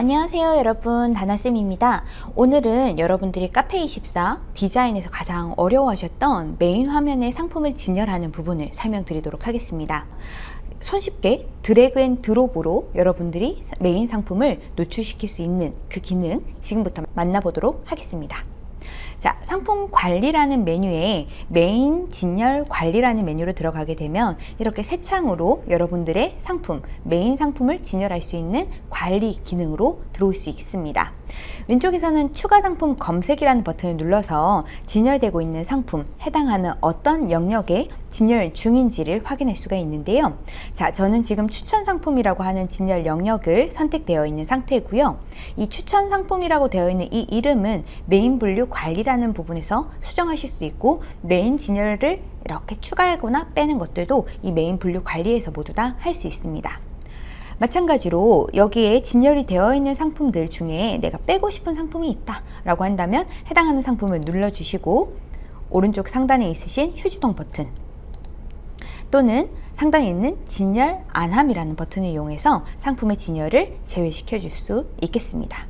안녕하세요 여러분. 다나쌤입니다. 오늘은 여러분들이 카페24 디자인에서 가장 어려워하셨던 메인 화면의 상품을 진열하는 부분을 설명드리도록 하겠습니다. 손쉽게 drag and drop으로 여러분들이 메인 상품을 노출시킬 수 있는 그 기능 지금부터 만나보도록 하겠습니다 자, 상품 관리라는 메뉴에 메인 진열 관리라는 메뉴로 들어가게 되면 이렇게 새 창으로 여러분들의 상품, 메인 상품을 진열할 수 있는 관리 기능으로 들어올 수 있습니다. 왼쪽에서는 추가 상품 검색이라는 버튼을 눌러서 진열되고 있는 상품, 해당하는 어떤 영역에 진열 중인지를 확인할 수가 있는데요. 자, 저는 지금 추천 상품이라고 하는 진열 영역을 선택되어 있는 상태고요. 이 추천 상품이라고 되어 있는 이 이름은 메인 분류 관리라는 부분에서 수정하실 수 있고 메인 진열을 이렇게 추가하거나 빼는 것들도 이 메인 분류 관리에서 모두 다 할 수 있습니다. 마찬가지로 여기에 진열이 되어 있는 상품들 중에 내가 빼고 싶은 상품이 있다 라고 한다면 해당하는 상품을 눌러주시고 오른쪽 상단에 있으신 휴지통 버튼 또는 상단에 있는 진열 안함이라는 버튼을 이용해서 상품의 진열을 제외시켜 줄 수 있겠습니다.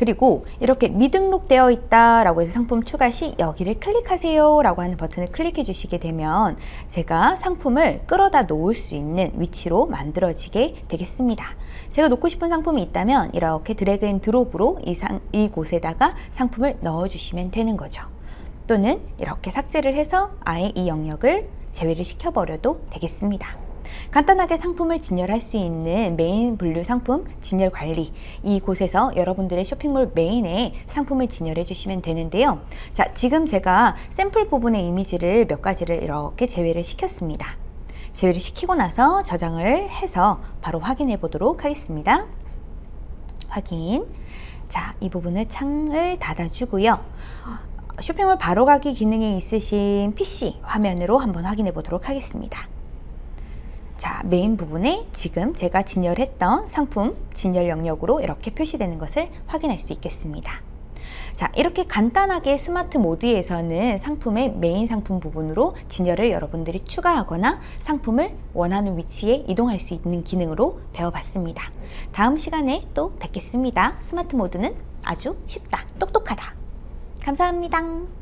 그리고 이렇게 미등록되어 있다 라고 해서 상품 추가 시 여기를 클릭하세요 라고 하는 버튼을 클릭해 주시게 되면 제가 상품을 끌어다 놓을 수 있는 위치로 만들어지게 되겠습니다. 제가 놓고 싶은 상품이 있다면 이렇게 drag and drop으로 이 상, 이곳에다가 상품을 넣어 주시면 되는 거죠. 또는 이렇게 삭제를 해서 아예 이 영역을 제외를 시켜버려도 되겠습니다 간단하게 상품을 진열할 수 있는 메인 분류 상품 진열 관리. 이곳에서 여러분들의 쇼핑몰 메인에 상품을 진열해 주시면 되는데요. 자 지금 제가 샘플 부분의 이미지를 몇 가지를 이렇게 제외를 시켰습니다. 제외를 시키고 나서 저장을 해서 바로 확인해 보도록 하겠습니다. 확인. 자 이 부분을 창을 닫아 주고요. 쇼핑몰 바로 가기 기능이 있으신 PC 화면으로 한번 확인해 보도록 하겠습니다 자, 메인 부분에 지금 제가 진열했던 상품 진열 영역으로 이렇게 표시되는 것을 확인할 수 있겠습니다. 자, 이렇게 간단하게 스마트 모드에서는 상품의 메인 상품 부분으로 진열을 여러분들이 추가하거나 상품을 원하는 위치에 이동할 수 있는 기능으로 배워봤습니다. 다음 시간에 또 뵙겠습니다. 스마트 모드는 아주 쉽다, 똑똑하다. 감사합니다.